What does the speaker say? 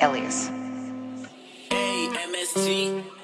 Elias. A M S T.